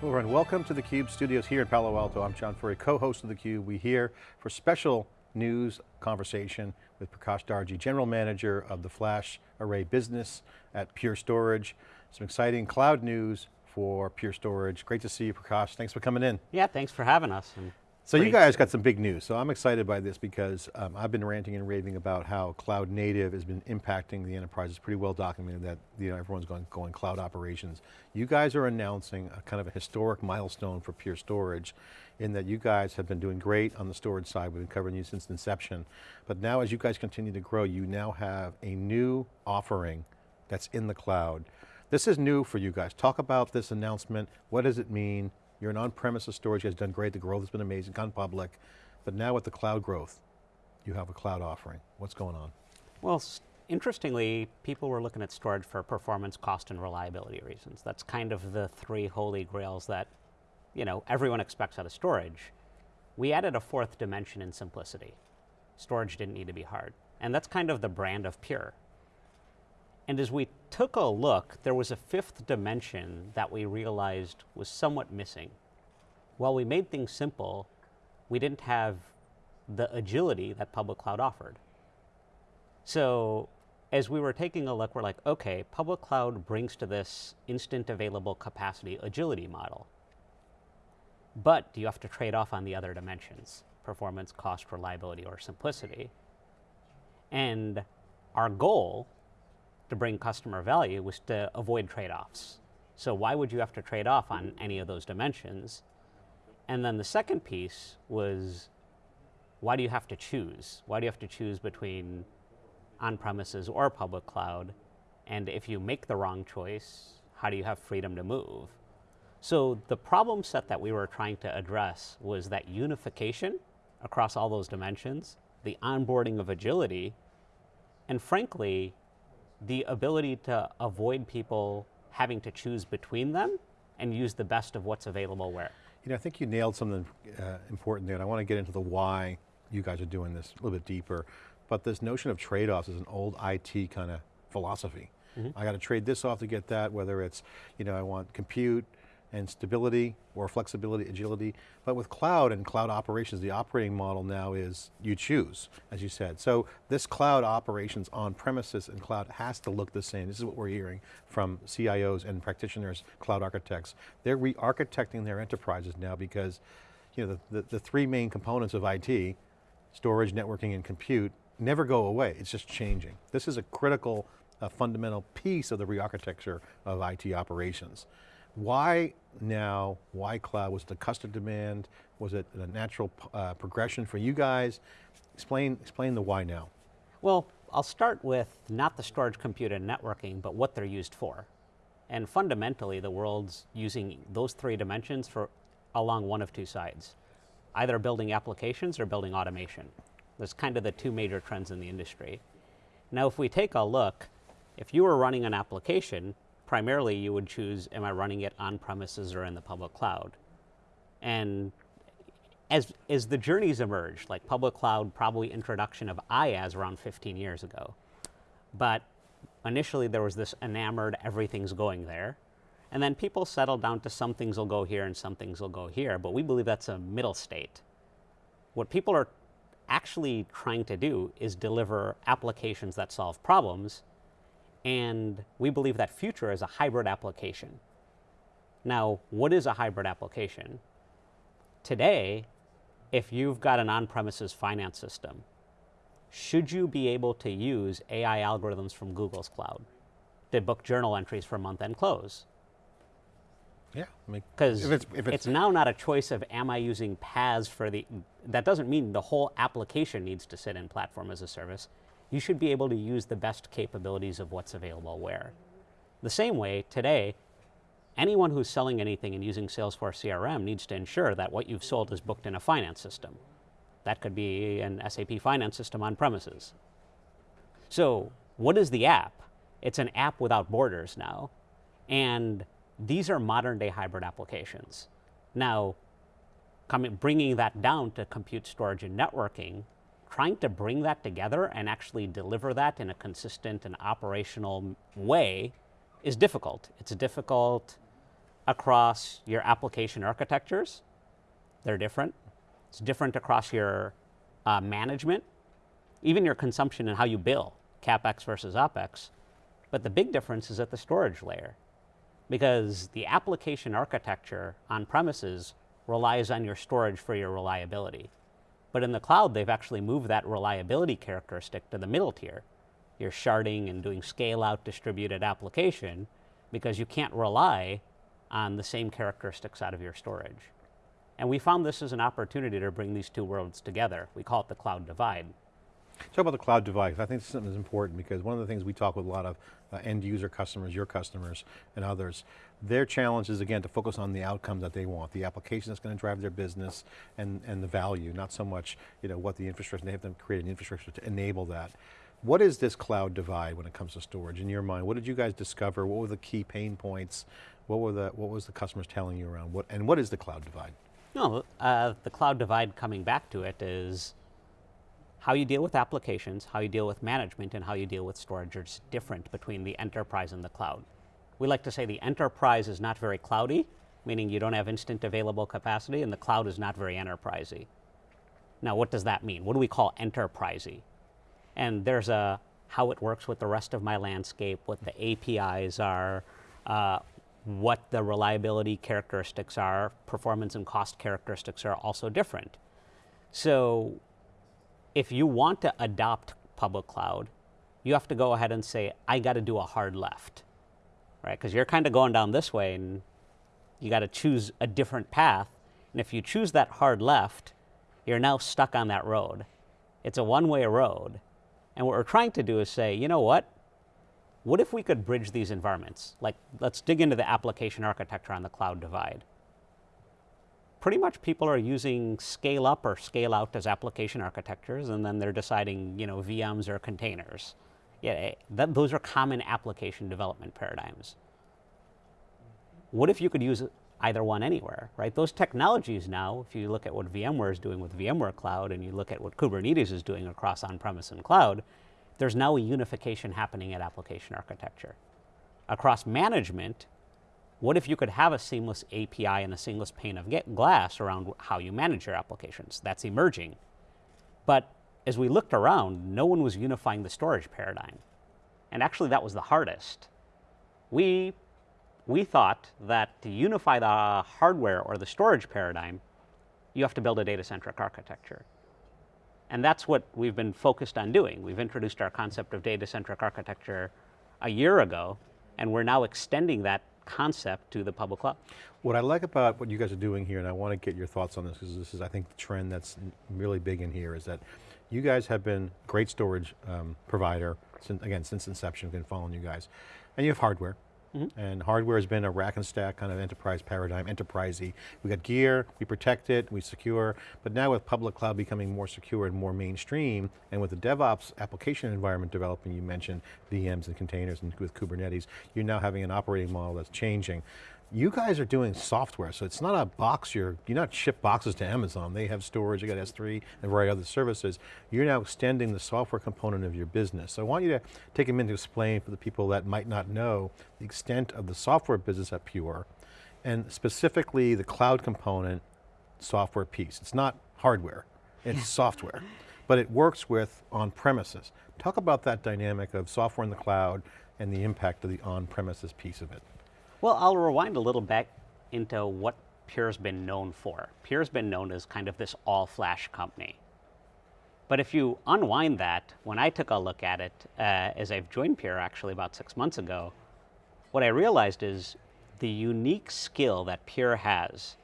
Hello everyone, welcome to theCUBE studios here in Palo Alto. I'm John Furrier, co-host of theCUBE. We're here for special news conversation with Prakash Darji, General Manager of the Flash Array business at Pure Storage. Some exciting cloud news for Pure Storage. Great to see you, Prakash. Thanks for coming in. Yeah, thanks for having us. So you guys got some big news. So I'm excited by this because um, I've been ranting and raving about how cloud native has been impacting the enterprise. It's pretty well documented that you know, everyone's going, going cloud operations. You guys are announcing a kind of a historic milestone for Pure Storage in that you guys have been doing great on the storage side. We've been covering you since inception. But now as you guys continue to grow, you now have a new offering that's in the cloud. This is new for you guys. Talk about this announcement. What does it mean? You're an on-premises storage, guys done great, the growth has been amazing, gone public, but now with the cloud growth, you have a cloud offering. What's going on? Well, interestingly, people were looking at storage for performance, cost, and reliability reasons. That's kind of the three holy grails that you know, everyone expects out of storage. We added a fourth dimension in simplicity. Storage didn't need to be hard. And that's kind of the brand of Pure. And as we took a look, there was a fifth dimension that we realized was somewhat missing. While we made things simple, we didn't have the agility that public cloud offered. So as we were taking a look, we're like, okay, public cloud brings to this instant available capacity agility model. But do you have to trade off on the other dimensions? Performance, cost, reliability, or simplicity. And our goal to bring customer value was to avoid trade-offs. So why would you have to trade off on any of those dimensions? And then the second piece was, why do you have to choose? Why do you have to choose between on-premises or public cloud? And if you make the wrong choice, how do you have freedom to move? So the problem set that we were trying to address was that unification across all those dimensions, the onboarding of agility, and frankly, the ability to avoid people having to choose between them and use the best of what's available where. You know, I think you nailed something uh, important there, and I want to get into the why you guys are doing this a little bit deeper. But this notion of trade-offs is an old IT kind of philosophy. Mm -hmm. I got to trade this off to get that, whether it's, you know, I want compute, and stability or flexibility, agility. But with cloud and cloud operations, the operating model now is you choose, as you said. So this cloud operations on premises and cloud has to look the same. This is what we're hearing from CIOs and practitioners, cloud architects. They're re-architecting their enterprises now because you know, the, the, the three main components of IT, storage, networking, and compute, never go away, it's just changing. This is a critical, uh, fundamental piece of the re-architecture of IT operations. Why now, why cloud? Was it a customer demand? Was it a natural uh, progression for you guys? Explain, explain the why now. Well, I'll start with not the storage, compute, and networking, but what they're used for. And fundamentally, the world's using those three dimensions for along one of two sides. Either building applications or building automation. That's kind of the two major trends in the industry. Now, if we take a look, if you were running an application, primarily you would choose, am I running it on premises or in the public cloud? And as, as the journeys emerge, like public cloud, probably introduction of IaaS around 15 years ago. But initially there was this enamored, everything's going there. And then people settled down to some things will go here and some things will go here, but we believe that's a middle state. What people are actually trying to do is deliver applications that solve problems and we believe that future is a hybrid application. Now, what is a hybrid application? Today, if you've got an on-premises finance system, should you be able to use AI algorithms from Google's cloud to book journal entries for month-end close? Yeah, because I mean, it's, it's, it's, now not a choice of am I using PaaS for the, that doesn't mean the whole application needs to sit in platform as a service you should be able to use the best capabilities of what's available where. The same way, today, anyone who's selling anything and using Salesforce CRM needs to ensure that what you've sold is booked in a finance system. That could be an SAP finance system on premises. So what is the app? It's an app without borders now. And these are modern day hybrid applications. Now, coming, bringing that down to compute storage and networking, trying to bring that together and actually deliver that in a consistent and operational way is difficult. It's difficult across your application architectures. They're different. It's different across your uh, management, even your consumption and how you bill, CapEx versus OpEx. But the big difference is at the storage layer because the application architecture on premises relies on your storage for your reliability. But in the cloud, they've actually moved that reliability characteristic to the middle tier. You're sharding and doing scale out distributed application because you can't rely on the same characteristics out of your storage. And we found this as an opportunity to bring these two worlds together. We call it the cloud divide. Talk about the cloud divide. I think this is something that's important because one of the things we talk with a lot of uh, end user customers, your customers and others, their challenge is again to focus on the outcome that they want, the application that's going to drive their business and, and the value, not so much you know, what the infrastructure, they have to create an infrastructure to enable that. What is this cloud divide when it comes to storage in your mind? What did you guys discover? What were the key pain points? What, were the, what was the customers telling you around what, and what is the cloud divide? No, uh, the cloud divide coming back to it is how you deal with applications, how you deal with management, and how you deal with storage is different between the enterprise and the cloud. We like to say the enterprise is not very cloudy, meaning you don't have instant available capacity, and the cloud is not very enterprisey. Now, what does that mean? What do we call enterprisey? And there's a how it works with the rest of my landscape, what the APIs are, uh, what the reliability characteristics are, performance and cost characteristics are also different. So if you want to adopt public cloud, you have to go ahead and say, I got to do a hard left, right? Because you're kind of going down this way and you got to choose a different path. And if you choose that hard left, you're now stuck on that road. It's a one way road. And what we're trying to do is say, you know what? What if we could bridge these environments? Like, let's dig into the application architecture on the cloud divide. Pretty much people are using scale up or scale out as application architectures, and then they're deciding, you know, VMs or containers. Yeah, eh, that, those are common application development paradigms. What if you could use either one anywhere, right? Those technologies now, if you look at what VMware is doing with VMware Cloud and you look at what Kubernetes is doing across on-premise and cloud, there's now a unification happening at application architecture. Across management, what if you could have a seamless API and a seamless pane of glass around how you manage your applications? That's emerging. But as we looked around, no one was unifying the storage paradigm. And actually, that was the hardest. We, we thought that to unify the hardware or the storage paradigm, you have to build a data centric architecture. And that's what we've been focused on doing. We've introduced our concept of data-centric architecture a year ago, and we're now extending that concept to the public cloud. What I like about what you guys are doing here, and I want to get your thoughts on this, because this is, I think, the trend that's really big in here, is that you guys have been great storage um, provider, since, again, since inception, we've been following you guys. And you have hardware, Mm -hmm. And hardware has been a rack and stack kind of enterprise paradigm, enterprisey. We got gear, we protect it, we secure, but now with public cloud becoming more secure and more mainstream, and with the DevOps application environment developing, you mentioned VMs and containers and with Kubernetes, you're now having an operating model that's changing. You guys are doing software, so it's not a box, you're, you're not ship boxes to Amazon. They have storage, you got S3 and variety other services. You're now extending the software component of your business. So I want you to take a minute to explain for the people that might not know the extent of the software business at Pure, and specifically the cloud component software piece. It's not hardware, it's software, but it works with on-premises. Talk about that dynamic of software in the cloud and the impact of the on-premises piece of it. Well, I'll rewind a little back into what Pure's been known for. Pure's been known as kind of this all-flash company. But if you unwind that, when I took a look at it, uh, as I've joined Pure actually about six months ago, what I realized is the unique skill that Pure has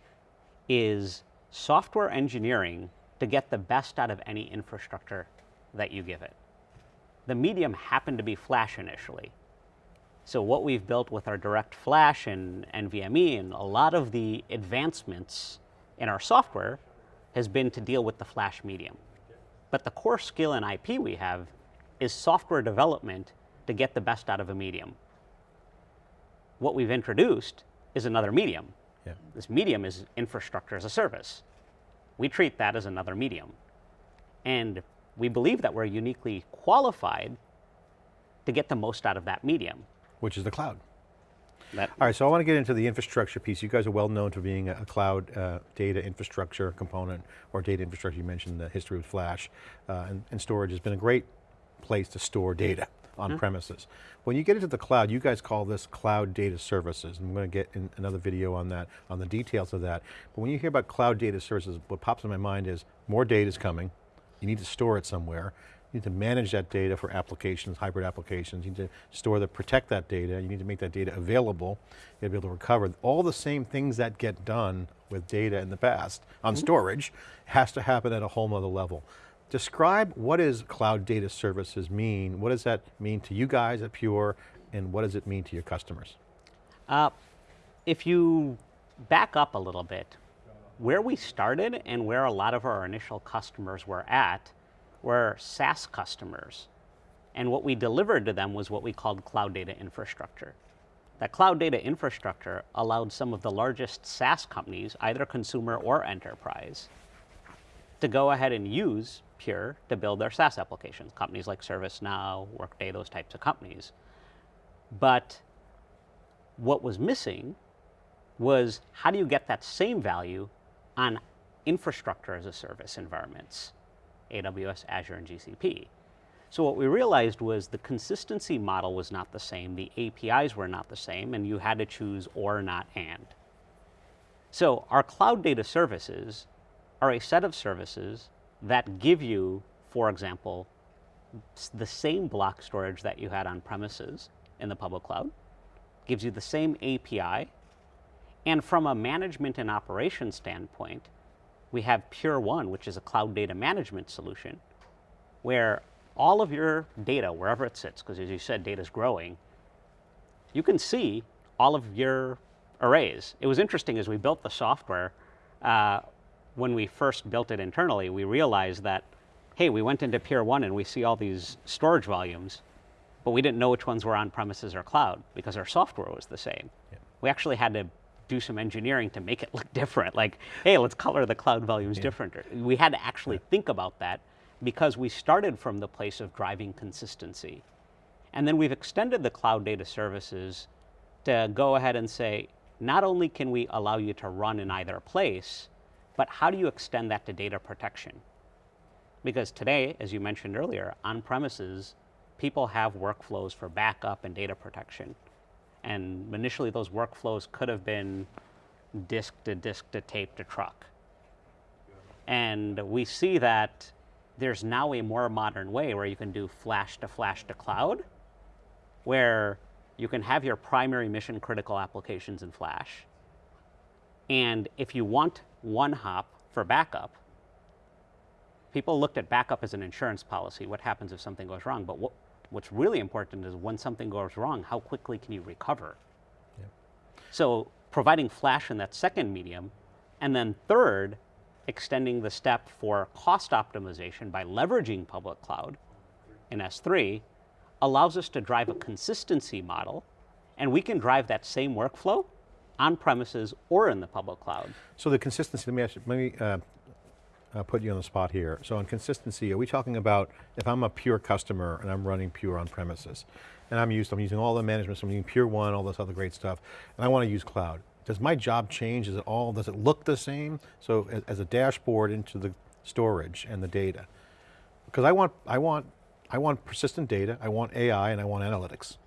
is software engineering to get the best out of any infrastructure that you give it. The medium happened to be Flash initially, so what we've built with our direct flash and NVMe and a lot of the advancements in our software has been to deal with the flash medium. But the core skill and IP we have is software development to get the best out of a medium. What we've introduced is another medium. Yeah. This medium is infrastructure as a service. We treat that as another medium. And we believe that we're uniquely qualified to get the most out of that medium which is the cloud. That, All right, so I want to get into the infrastructure piece. You guys are well known for being a, a cloud uh, data infrastructure component or data infrastructure. You mentioned the history with Flash uh, and, and storage has been a great place to store data on premises. When you get into the cloud, you guys call this cloud data services. I'm going to get in another video on that, on the details of that. But when you hear about cloud data services, what pops in my mind is more data is coming. You need to store it somewhere. You need to manage that data for applications, hybrid applications. You need to store the, protect that data. You need to make that data available. You got to be able to recover. All the same things that get done with data in the past on storage has to happen at a whole nother level. Describe what does cloud data services mean? What does that mean to you guys at Pure and what does it mean to your customers? Uh, if you back up a little bit, where we started and where a lot of our initial customers were at were SaaS customers. And what we delivered to them was what we called cloud data infrastructure. That cloud data infrastructure allowed some of the largest SaaS companies, either consumer or enterprise, to go ahead and use Pure to build their SaaS applications. Companies like ServiceNow, Workday, those types of companies. But what was missing was how do you get that same value on infrastructure as a service environments, AWS, Azure, and GCP. So what we realized was the consistency model was not the same, the APIs were not the same, and you had to choose or not and. So our cloud data services are a set of services that give you, for example, the same block storage that you had on premises in the public cloud, gives you the same API, and from a management and operation standpoint, we have Pure One, which is a cloud data management solution, where all of your data, wherever it sits, because as you said, data is growing, you can see all of your arrays. It was interesting as we built the software, uh, when we first built it internally, we realized that, hey, we went into Pure One and we see all these storage volumes, but we didn't know which ones were on premises or cloud because our software was the same. We actually had to do some engineering to make it look different. Like, hey, let's color the cloud volumes different. We had to actually think about that because we started from the place of driving consistency. And then we've extended the cloud data services to go ahead and say, not only can we allow you to run in either place, but how do you extend that to data protection? Because today, as you mentioned earlier, on premises, people have workflows for backup and data protection. And initially, those workflows could have been disk to disk to tape to truck. And we see that there's now a more modern way where you can do flash to flash to cloud, where you can have your primary mission critical applications in flash. And if you want one hop for backup, people looked at backup as an insurance policy. What happens if something goes wrong? But what, what's really important is when something goes wrong, how quickly can you recover? So providing flash in that second medium, and then third, extending the step for cost optimization by leveraging public cloud in S3 allows us to drive a consistency model, and we can drive that same workflow on premises or in the public cloud. So the consistency, let me ask you, let me uh, uh, put you on the spot here. So on consistency, are we talking about if I'm a Pure customer and I'm running Pure on premises, and I'm used, I'm using all the management, so I'm using Pure One, all this other great stuff, and I want to use cloud. Does my job change? Is it all, does it look the same? So as, as a dashboard into the storage and the data. Because I want, I want, I want persistent data, I want AI, and I want analytics.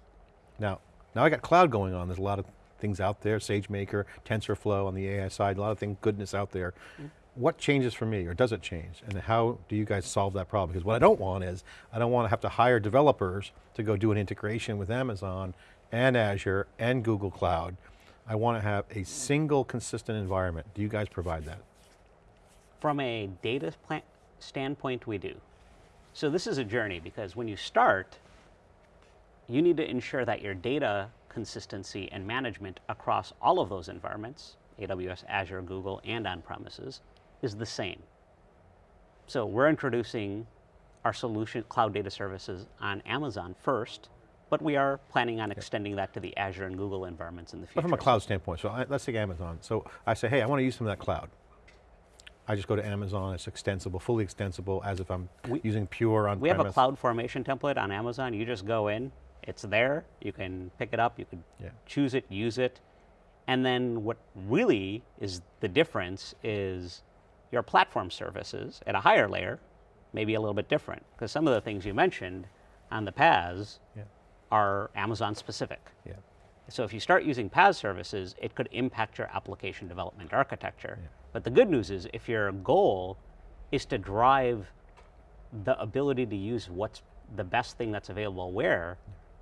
Now, now I got cloud going on. There's a lot of things out there, SageMaker, TensorFlow on the AI side, a lot of thing, goodness out there. Mm. What changes for me, or does it change? And how do you guys solve that problem? Because what I don't want is, I don't want to have to hire developers to go do an integration with Amazon and Azure and Google Cloud. I want to have a single consistent environment. Do you guys provide that? From a data standpoint, we do. So this is a journey because when you start, you need to ensure that your data consistency and management across all of those environments, AWS, Azure, Google, and on premises, is the same. So we're introducing our solution, cloud data services on Amazon first, but we are planning on extending that to the Azure and Google environments in the future. But from a cloud standpoint, so I, let's take Amazon. So I say, hey, I want to use some of that cloud. I just go to Amazon, it's extensible, fully extensible, as if I'm we, using Pure on We have a cloud formation template on Amazon. You just go in, It's there. You can pick it up. You can Yeah. choose it, use it. And then what really is the difference is your platform services at a higher layer may be a little bit different because some of the things you mentioned on the PaaS Yeah. are Amazon specific. Yeah. So if you start using PaaS services, it could impact your application development architecture. But the good news is if your goal is to drive the ability to use what's the best thing that's available where,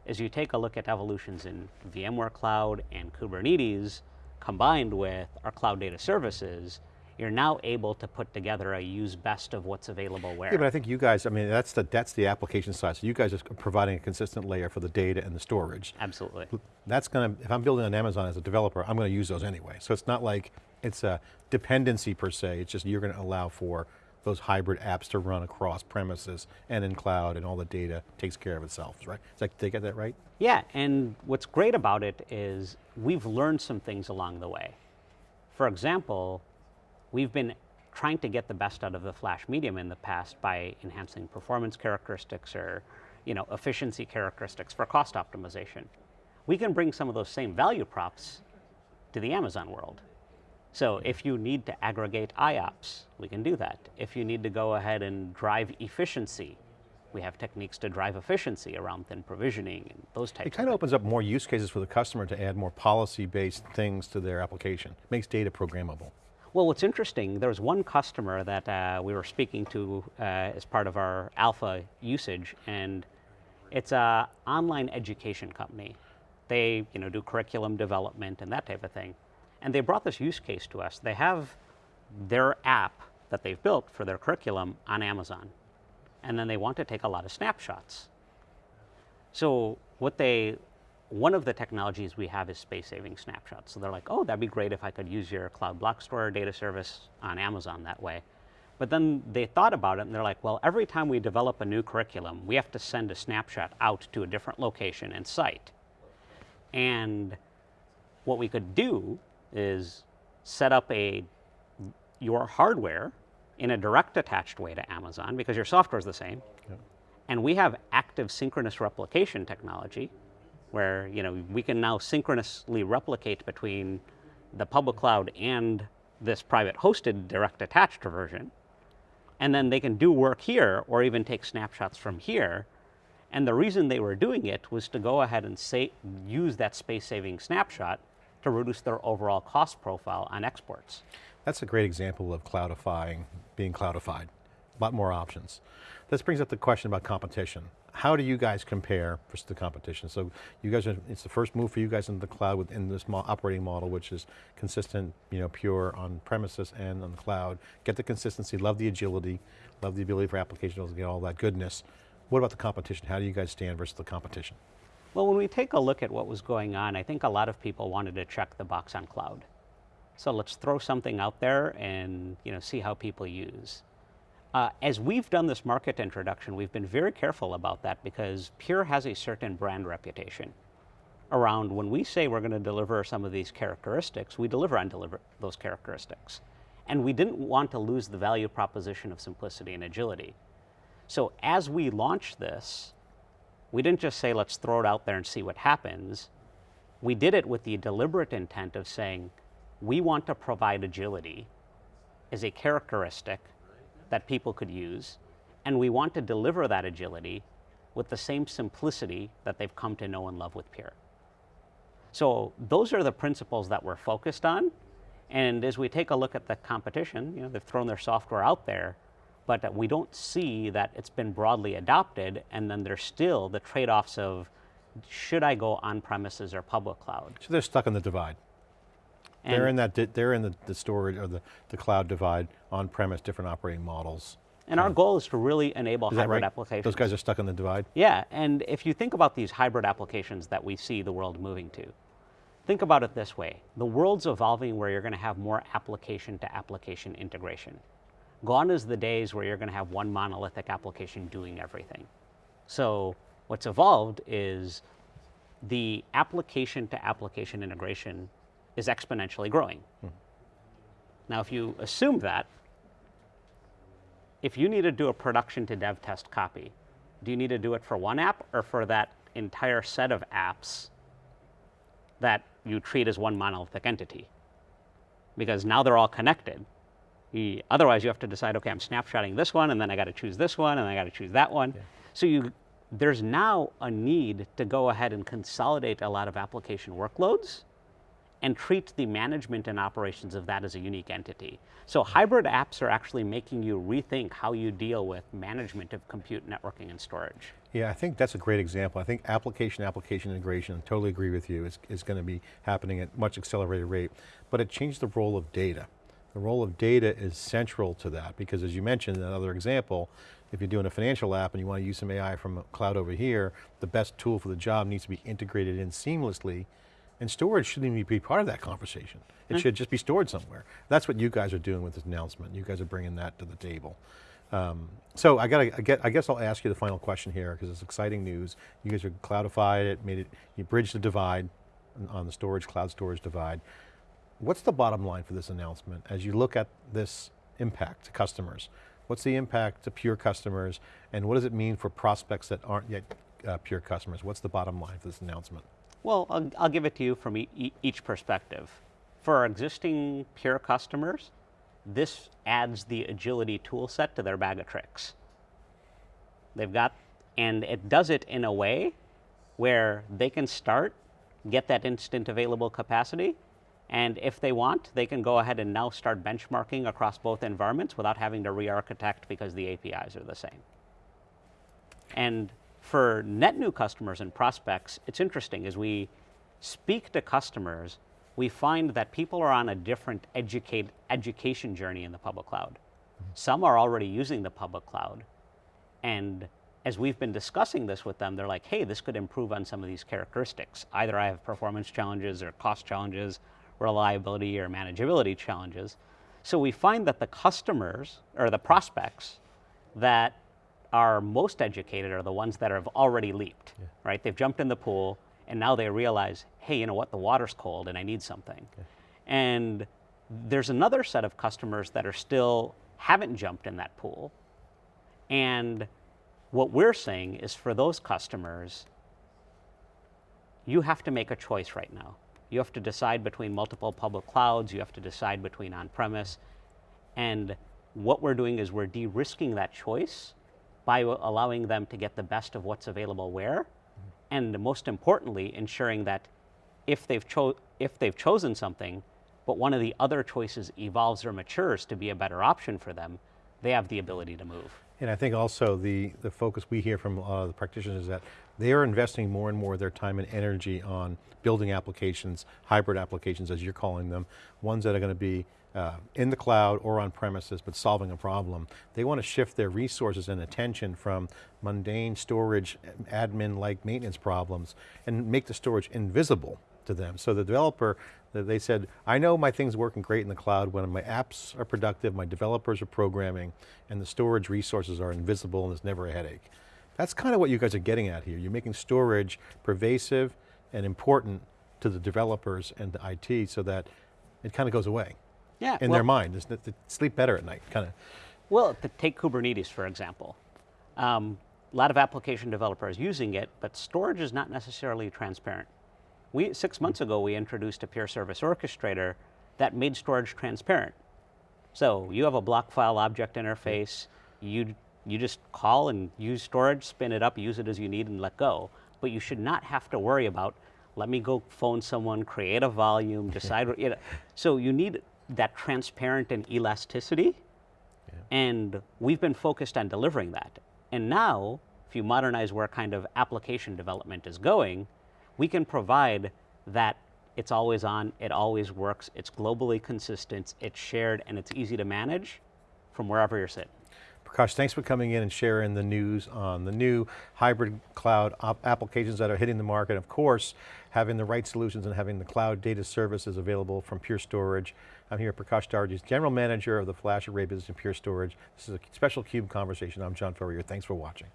as you take a look at evolutions in VMware Cloud and Kubernetes combined with our cloud data services, you're now able to put together a use best of what's available where. Yeah, but I think you guys, I mean, that's the, that's the application side. So you guys are providing a consistent layer for the data and the storage. Absolutely. That's going to, if I'm building on Amazon as a developer, I'm going to use those anyway. So it's not like it's a dependency per se, it's just you're going to allow for those hybrid apps to run across premises and in cloud and all the data takes care of itself, right? Is that, did I get that right? Yeah, and what's great about it is we've learned some things along the way. For example, we've been trying to get the best out of the flash medium in the past by enhancing performance characteristics or you know, efficiency characteristics for cost optimization. We can bring some of those same value props to the Amazon world. So hmm. if you need to aggregate IOPS, we can do that. If you need to go ahead and drive efficiency, we have techniques to drive efficiency around thin provisioning and those types It kind of of opens up more use cases for the customer to add more policy-based things to their application. Makes data programmable. Well, what's interesting, there was one customer that uh, we were speaking to uh, as part of our alpha usage, and it's a online education company. They, you know, do curriculum development and that type of thing. And they brought this use case to us. They have their app that they've built for their curriculum on Amazon, and then they want to take a lot of snapshots. So what they, one of the technologies we have is space-saving snapshots. So they're like, oh, that'd be great if I could use your cloud block store data service on Amazon that way. But then they thought about it and they're like, well, every time we develop a new curriculum, we have to send a snapshot out to a different location and site. And what we could do is set up a your hardware in a direct attached way to Amazon because your software is the same. And we have active synchronous replication technology where you know we can now synchronously replicate between the public cloud and this private hosted direct attached version. And then they can do work here or even take snapshots from here. And the reason they were doing it was to go ahead and say, use that space saving snapshot to reduce their overall cost profile on exports. That's a great example of cloudifying, being cloudified. A lot more options. This brings up the question about competition. How do you guys compare versus the competition? So you guys, are, it's the first move for you guys into the cloud within this mo operating model, which is consistent, you know, pure on premises and on the cloud. Get the consistency, love the agility, love the ability for applications to get all that goodness. What about the competition? How do you guys stand versus the competition? Well, when we take a look at what was going on, I think a lot of people wanted to check the box on cloud. So let's throw something out there and you know, see how people use. Uh, as we've done this market introduction, we've been very careful about that because Pure has a certain brand reputation around when we say we're going to deliver some of these characteristics, we deliver on deliver those characteristics. And we didn't want to lose the value proposition of simplicity and agility. So as we launched this, we didn't just say, let's throw it out there and see what happens. We did it with the deliberate intent of saying, we want to provide agility as a characteristic that people could use, and we want to deliver that agility with the same simplicity that they've come to know and love with Pure. So those are the principles that we're focused on. And as we take a look at the competition, you know, they've thrown their software out there, but we don't see that it's been broadly adopted, and then there's still the trade-offs of, should I go on-premises or public cloud? So they're stuck in the divide. They're in that, they're in the, the storage or the, the cloud divide, on-premise, different operating models. And our goal is to really enable Is hybrid right? applications. Those guys are stuck in the divide? Yeah, and if you think about these hybrid applications that we see the world moving to, think about it this way. The world's evolving where you're going to have more application to application integration. Gone is the days where you're going to have one monolithic application doing everything. So what's evolved is the application to application integration is exponentially growing. Hmm. Now, if you assume that, if you need to do a production to dev test copy, do you need to do it for one app or for that entire set of apps that you treat as one monolithic entity. Because now they're all connected. You- otherwise, you have to decide, okay, I'm snapshotting this one, and then I got to choose this one, and I got to choose that one. So you, there's now a need to go ahead and consolidate a lot of application workloads and treat the management and operations of that as a unique entity. So hybrid apps are actually making you rethink how you deal with management of compute, networking, and storage. Yeah, I think that's a great example. I think application, application integration, I totally agree with you, is, is going to be happening at much accelerated rate, but it changed the role of data. The role of data is central to that because as you mentioned, another example, if you're doing a financial app and you want to use some AI from cloud over here, the best tool for the job needs to be integrated in seamlessly and storage shouldn't even be part of that conversation. It should just be stored somewhere. That's what you guys are doing with this announcement. You guys are bringing that to the table. Um, so I got I, get, I guess I'll ask you the final question here because it's exciting news. You guys are cloudified it, made it, you bridged the divide on- on the storage, cloud storage divide. What's the bottom line for this announcement as you look at this impact to customers? What's the impact to pure customers and what does it mean for prospects that aren't yet uh, pure customers? What's the bottom line for this announcement? Well, I'll, I'll give it to you from e- each perspective. For our existing pure customers, this adds the agility tool set to their bag of tricks. They've got, and it does it in a way where they can start, get that instant available capacity, and if they want, they can go ahead and now start benchmarking across both environments without having to re-architect because the APIs are the same. And for net new customers and prospects, it's interesting as we speak to customers, we find that people are on a different educate, education journey in the public cloud. Mm-hmm. Some are already using the public cloud. And as we've been discussing this with them, they're like, hey, this could improve on some of these characteristics. Either I have performance challenges or cost challenges, reliability or manageability challenges. So we find that the customers or the prospects that are most educated are the ones that have already leaped, right? They've jumped in the pool and now they realize, hey, you know what, the water's cold and I need something. And there's another set of customers that are still haven't jumped in that pool. And what we're saying is for those customers, you have to make a choice right now. You have to decide between multiple public clouds, you have to decide between on premise. And what we're doing is we're de risking that choice by allowing them to get the best of what's available where. And most importantly, ensuring that if they've, if they've chosen something, but one of the other choices evolves or matures to be a better option for them, they have the ability to move. And I think also the, the focus we hear from a lot of the practitioners is that they are investing more and more of their time and energy on building applications, hybrid applications as you're calling them, ones that are going to be uh, in the cloud or on premises, but solving a problem. They want to shift their resources and attention from mundane storage, admin-like maintenance problems, and make the storage invisible to them. So the developer, they said, I know my thing's working great in the cloud when my apps are productive, my developers are programming, and the storage resources are invisible and there's never a headache. That's kind of what you guys are getting at here. You're making storage pervasive and important to the developers and the IT so that it kind of goes away Yeah. in well- their mind. They sleep better at night, kind of. Well, to take Kubernetes, for example. Um, a lot of application developers using it, but storage is not necessarily transparent. We, six months ago, we introduced a Pure service orchestrator that made storage transparent. So you have a block file object interface, you, you just call and use storage, spin it up, use it as you need and let go. But you should not have to worry about, let me go phone someone, create a volume, decide what, you know. So you need that transparent and elasticity and we've been focused on delivering that. And now, if you modernize where kind of application development is going, we can provide that it's always on, it always works, it's globally consistent, it's shared, and it's easy to manage from wherever you're sitting. Prakash, thanks for coming in and sharing the news on the new hybrid cloud applications that are hitting the market. Of course, having the right solutions and having the cloud data services available from Pure Storage. I'm here, at Prakash Darji, General Manager of the Flash Array Business and Pure Storage. This is a special CUBE conversation. I'm John Furrier, thanks for watching.